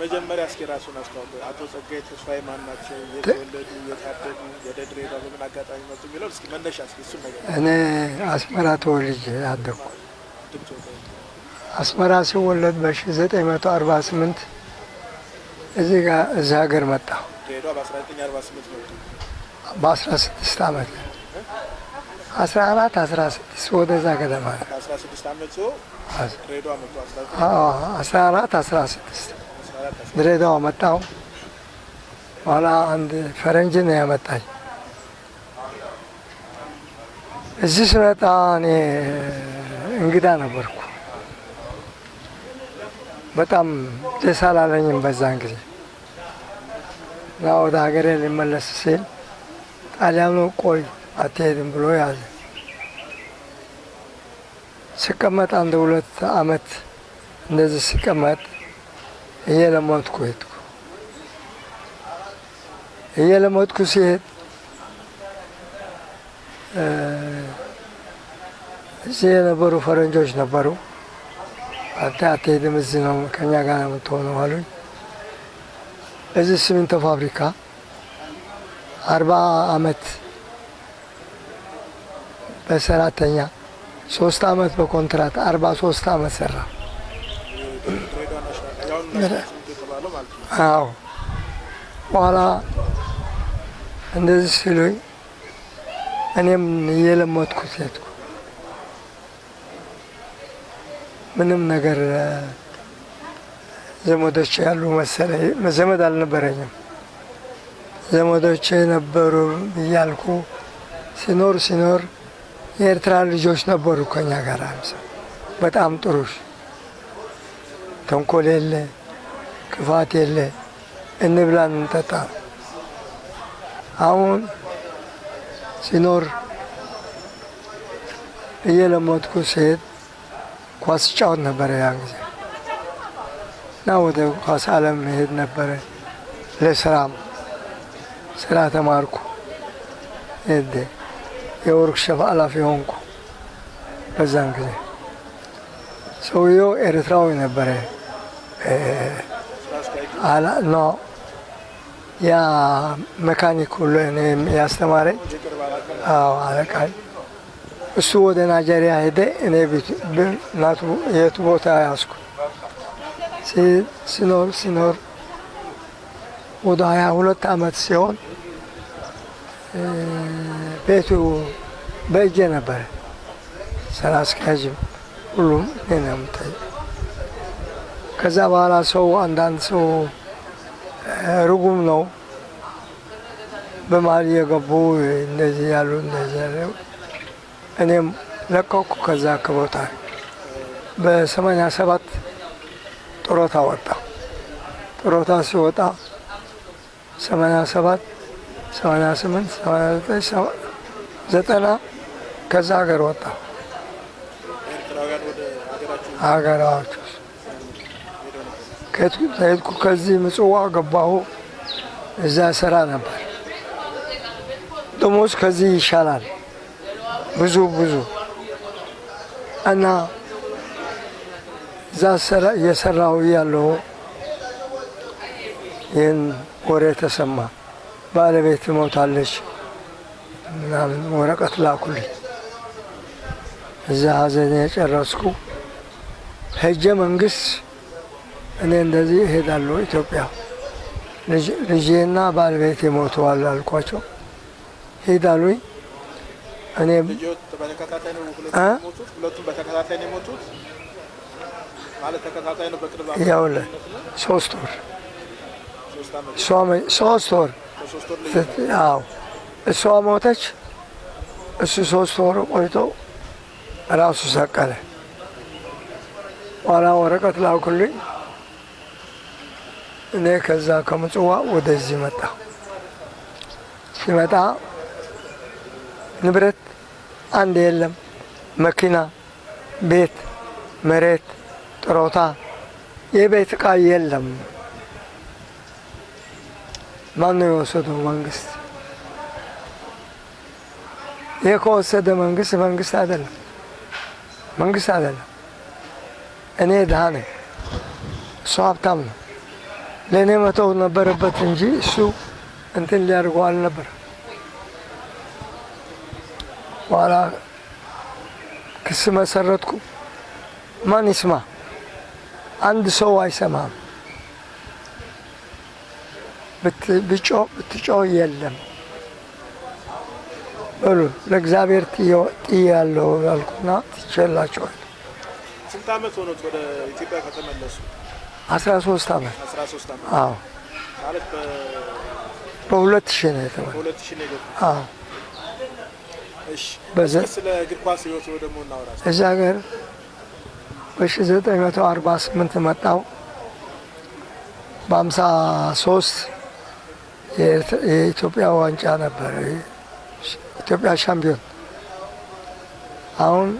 መጀመሪያ እስኪ ራሱን አስተዋውቁ። አቶ ጸጋዬ ተስፋዬ ማን ናቸው? የተወለዱ የታደጉ፣ ወደ ድሬዳዋ በምን አጋጣሚ መጡ የሚለው እስኪ መነሻ እስኪ እሱን ነገር እኔ አስመራ ተወልጄ አደግኩ። አስመራ ሲወለድ በ1948 እዚህ ጋር እዚህ ሀገር መጣሁ። ድሬዳዋ በ1948 መጡ። በ16 ዓመት 14 16 ወደዛ ገደማ ነው። ከ16 ዓመት ሰው ድሬዳዋ መጡ። 19 አዎ 14 16 ድሬዳዋ መጣሁ። በኋላ አንድ ፈረንጅ ነው ያመጣኝ። እዚህ ስመጣ እኔ እንግዳ ነበርኩ። በጣም ደስ አላለኝም በዛን ጊዜ እና ወደ ሀገሬ ሊመለስ ሲል ጣሊያኑ ቆይ አትሄድም ብሎ ያዘ። ስቀመጥ አንድ ሁለት አመት እንደዚህ ስቀመጥ እየለመድኩ ሄድኩ። እየለመድኩ ሲሄድ እዚህ የነበሩ ፈረንጆች ነበሩ። አንተ አትሄድም፣ እዚህ ነው ከኛ ጋር ነው የምትሆነው አሉኝ። እዚህ ሲሚንቶ ፋብሪካ አርባ አመት በሰራተኛ ሶስት አመት በኮንትራት አርባ ሶስት አመት ሰራ። ድሬዳዋ ናሽናል ያሁን ናሽናል የተባለው ማለት ነው። አዎ በኋላ እንደዚህ ሲሉኝ እኔም እየለመድኩት ሄድኩ። ምንም ነገር ዘመዶች ያሉ መሰለኝ። ዘመድ አልነበረኝም። ዘመዶች ነበሩ እያልኩ ሲኖር ሲኖር የኤርትራ ልጆች ነበሩ ከኛ ጋር በጣም ጥሩ ተንኮል የለ ክፋት የለ እንብላ እንጠጣ። አሁን ሲኖር እየለመድኩ ሲሄድ ኳስ ጫወት ነበረ ያን ጊዜ እና ወደ ኳስ ዓለም መሄድ ነበረ። ለስራም ስራ ተማርኩ። የወርክሾፕ ኃላፊ ሆንኩ። በዛን ጊዜ ሰውየው ኤርትራዊ ነበረ። ኖ ያ መካኒክ ሁሉ ያስተማረኝ አለቃኝ። እሱ ወደ ናይጄሪያ ሄደ። እኔ እናቱ የቱ ቦታ ያዝኩ። ሲ- ሲኖር ሲኖር ወደ ሀያ ሁለት አመት ሲሆን ቤቱ በእጄ ነበረ። ስራ አስኪያጅም ሁሉም እኔ ነው የምታይ። ከዛ በኋላ ሰው አንዳንድ ሰው ርጉም ነው በመሀል እየገቡ እንደዚህ ያሉ እንደዚህ ያሉ እኔም ለቀኩ። ከዛ ከቦታ በሰማንያ ሰባት ጡረታ ወጣ። ጡረታ ሲወጣ ሰማንያ ሰባት ሰማንያ ስምንት ሰማንያ ዘጠኝ ዘጠና ከዛ ሀገር ወጣ ሀገራዎች ከሄድኩ ከዚህ ምጽዋ ገባሁ። እዛ ስራ ነበር። ደሞዝ ከዚህ ይሻላል ብዙ ብዙ እና እዛ እየሰራሁ እያለሁ ይህን ወሬ ተሰማ። ባለቤት ሞታለች ምናምን ወረቀት ላኩልኝ። እዛ ሀዘን የጨረስኩ ሄጀ መንግስት እኔ እንደዚህ እሄዳለሁ ኢትዮጵያ ልጄና ባለቤት ሞተዋል አልኳቸው። ሄዳሉኝ እኔም ልጆት በተከታታይ ነው ሁለቱም እ? የሞቱት? ሁለቱም በተከታታይ ነው የሞቱት ማለት ተከታታይ ነው። በቅርብ ያውልህ ሶስት ወር ሶስት ወር አዎ እሷ ሞተች። እሱ ሶስት ወር ቆይቶ ራሱ ሰቀለ። ኋላ ወረቀት ላኩልኝ። እኔ ከዛ ከምጽዋ ወደዚህ መጣ። ሲመጣ ንብረት አንድ የለም፣ መኪና፣ ቤት፣ መሬት፣ ጥሮታ፣ የቤት ዕቃ የለም። ማን ነው የወሰደው? መንግስት። ይህ ከወሰደ መንግስት መንግስት አይደለም፣ መንግስት አይደለም። እኔ ድሃ ነኝ፣ እሱ ሀብታም ነው። ለእኔ መተው ነበረበት እንጂ እሱ እንትን ሊያደርገው አልነበር። በኋላ ክስ መሰረትኩ። ማን ይስማ? አንድ ሰው አይሰማም። ብትጮህ ብትጮህ የለም በሉ ለእግዚአብሔር ጥያለሁ ያልኩና ትቼላቸዋል። ስንት ዓመት ሆኖት ወደ ኢትዮጵያ ከተመለሱ? አስራ ሶስት ዓመት 13 ዓመት አዎ፣ በሁለት ሺህ ነው የገቡት። አዎ እሺ በዘ እስኪ ስለ እግር ኳስ ህይወት ደግሞ እናውራ። እዚ ሀገር በ1948 መጣው። በ53 የኢትዮጵያ ዋንጫ ነበረ። ኢትዮጵያ ሻምፒዮን። አሁን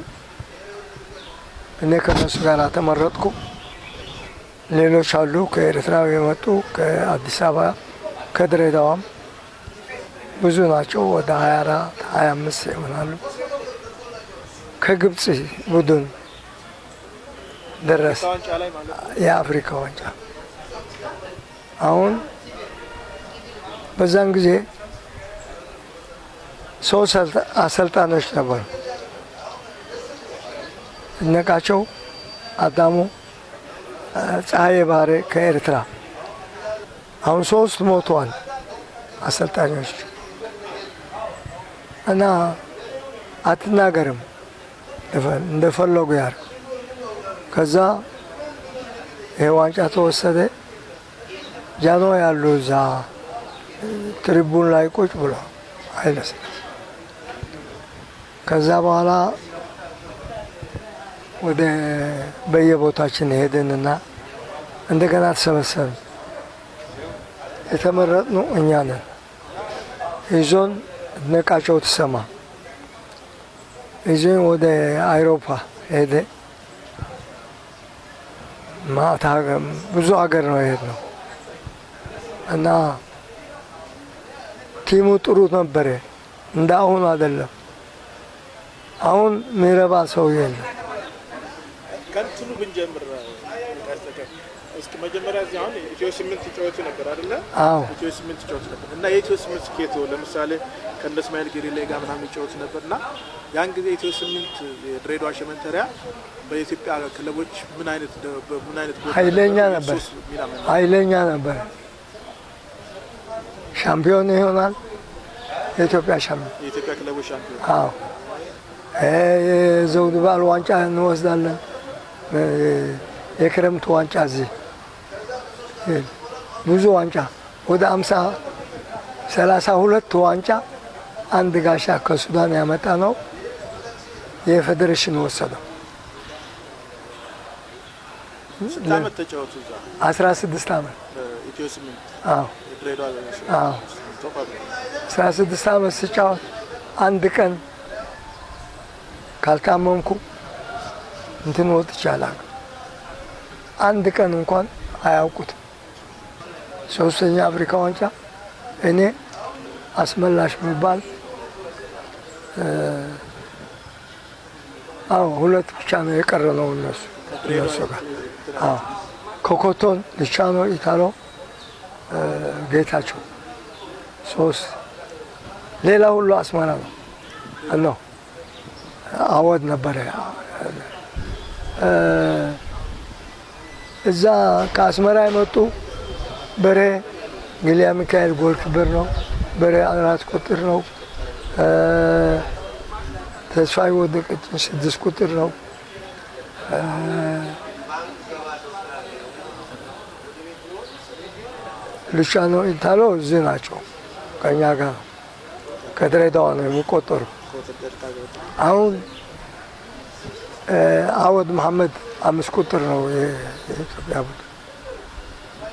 እኔ ከነሱ ጋር ተመረጥኩ። ሌሎች አሉ ከኤርትራ የመጡ ከአዲስ አበባ ከድሬዳዋም ብዙ ናቸው። ወደ 24 25 ይሆናሉ። ከግብፅ ቡድን ደረስ የአፍሪካ ዋንጫ አሁን በዛን ጊዜ ሶስት አሰልጣኖች ነበሩ። እነቃቸው አዳሙ፣ ፀሐዬ ባህሬ ከኤርትራ አሁን ሶስት ሞተዋል አሰልጣኞች እና አትናገርም እንደፈለጉ ያር ከዛ ይሄ ዋንጫ ተወሰደ። ጃኖ ያሉ እዛ ትሪቡን ላይ ቁጭ ብሎ አይለስም። ከዛ በኋላ ወደ በየቦታችን ሄድንና እንደገና ተሰበሰብን። የተመረጥነው እኛ ነን። ይዞን ነቃቸው ትሰማ ይዞኝ ወደ አይሮፓ ሄደ። ብዙ ሀገር ነው የሄድነው እና ቲሙ ጥሩ ነበረ። እንደ አሁኑ አይደለም። አሁን ሚረባ ሰው የለም። ከእንትኑ ብንጀምር እስኪ መጀመሪያ እዚህ አሁን ኢትዮ ስምንት ጨዋቱ ነበር አይደለ? አዎ ኢትዮ ስምንት ጨዋቱ ነበር እና የኢትዮ ስምንት ስኬቶ ለምሳሌ ከእነ እስማኤል ጌሪሌ ጋር ምናምን ይጫወቱ ነበር እና ያን ጊዜ ኢትዮ ስምንት የድሬዳዋ ሸመንተሪያ በኢትዮጵያ ክለቦች ምን አይነት ምን አይነት ኃይለኛ ነበር? ኃይለኛ ነበር። ሻምፒዮን ይሆናል። የኢትዮጵያ ሻምፒዮን የኢትዮጵያ ክለቦች ሻምፒዮን አዎ የዘውድ በዓል ዋንጫ እንወስዳለን። የክረምት ዋንጫ እዚህ ብዙ ዋንጫ። ወደ አምሳ ሰላሳ ሁለት ዋንጫ አንድ ጋሻ ከሱዳን ያመጣ ነው የፌዴሬሽን ወሰደው። አስራ ስድስት ዓመት አስራ ስድስት ዓመት ስጫወት አንድ ቀን ካልታመምኩ እንትን ወጥቼ አላውቅም። አንድ ቀን እንኳን አያውቁትም። ሶስተኛ አፍሪካ ዋንጫ እኔ አስመላሽ የሚባል አዎ ሁለት ብቻ ነው የቀረ ነው እነሱ እነሱ ጋር አዎ ኮኮቶን፣ ልቻኖ፣ ኢታሎ፣ ጌታቸው ሶስት ሌላ ሁሉ አስመራ ነው ነው አወድ ነበረ እዛ ከአስመራ የመጡ በሬ ግሊያ ሚካኤል ጎል ክብር ነው። በሬ አራት ቁጥር ነው። ተስፋዬ ወደቀችን ስድስት ቁጥር ነው። ሉቻኖ ኢታሎ እዚህ ናቸው ከእኛ ጋር ነው። ከድሬዳዋ ነው የሚቆጠሩ። አሁን አወድ መሐመድ አምስት ቁጥር ነው የኢትዮጵያ ቡድን።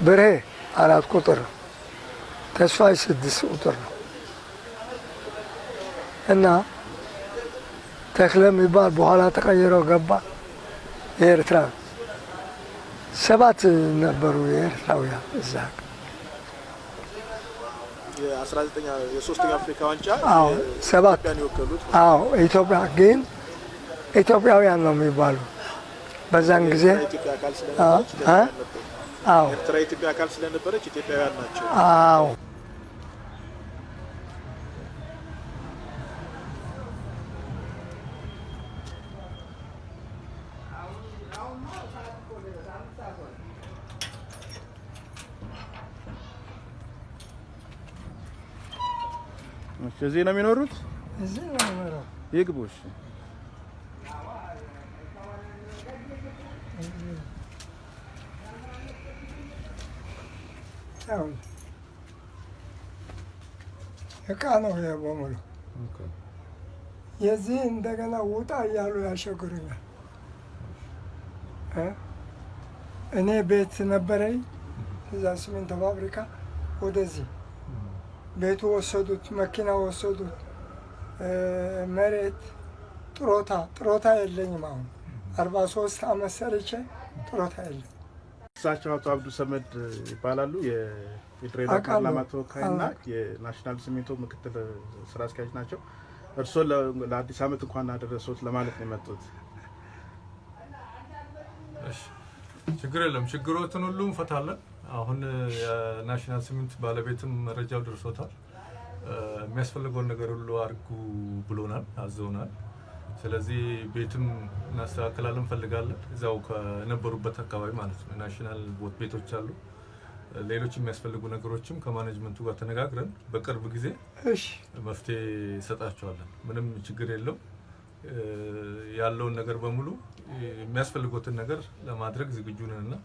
ብሬ አራት ቁጥር ነው። ተስፋዬ ስድስት ቁጥር ነው እና ተክለ የሚባል በኋላ ተቀይረው ገባ። የኤርትራ ሰባት ነበሩ የኤርትራውያን እዛ የ19 የሶስተኛ አፍሪካ ዋንጫ አዎ ሰባት ኢትዮጵያ ግን ኢትዮጵያውያን ነው የሚባሉ በዛን ጊዜ? አዎ ኤርትራ የኢትዮጵያ አካል ስለነበረች ኢትዮጵያውያን ናቸው። አዎ እዚህ ነው የሚኖሩት? እዚህ ነው የምኖረው። ይግቡ። እሺ። ያው እቃ ነው ይሄ በሙሉ። የዚህ እንደገና ውጣ እያሉ ያሸግሩኛል። እ? እኔ ቤት ነበረኝ እዛ ሲሚንቶ ፋብሪካ፣ ወደዚህ ቤቱ ወሰዱት፣ መኪና ወሰዱት፣ መሬት ጥሮታ ጥሮታ የለኝም። አሁን አርባ ሶስት አመት ሰርቼ ጥሮታ የለኝ። እሳቸው አቶ አብዱ ሰመድ ይባላሉ። የ- የድሬዳዋ አውቃለሁ። ፓርላማ ተወካይና የናሽናል ሲሚንቶ ምክትል ስራ አስኪያጅ ናቸው። እርስዎ ለ- ለአዲስ ዓመት እንኳን አደረሰዎት ለማለት ነው የመጡት። እሺ ችግር የለም። ችግሮትን ሁሉ እንፈታለን። አሁን የናሽናል cement ባለቤትም መረጃው ደርሶታል። የሚያስፈልገውን ነገር ሁሉ አድርጉ ብሎናል፣ አዘውናል። ስለዚህ ቤትም እናስተካክላለን እንፈልጋለን። እዛው ከነበሩበት አካባቢ ማለት ነው። ናሽናል ቦት ቤቶች አሉ። ሌሎች የሚያስፈልጉ ነገሮችም ከ management ኡ ጋር ተነጋግረን በቅርብ ጊዜ እሺ መፍትሄ ይሰጣቸዋለን። ምንም ችግር የለው። ያለውን ነገር በሙሉ የሚያስፈልጉትን ነገር ለማድረግ ዝግጁ ነን እና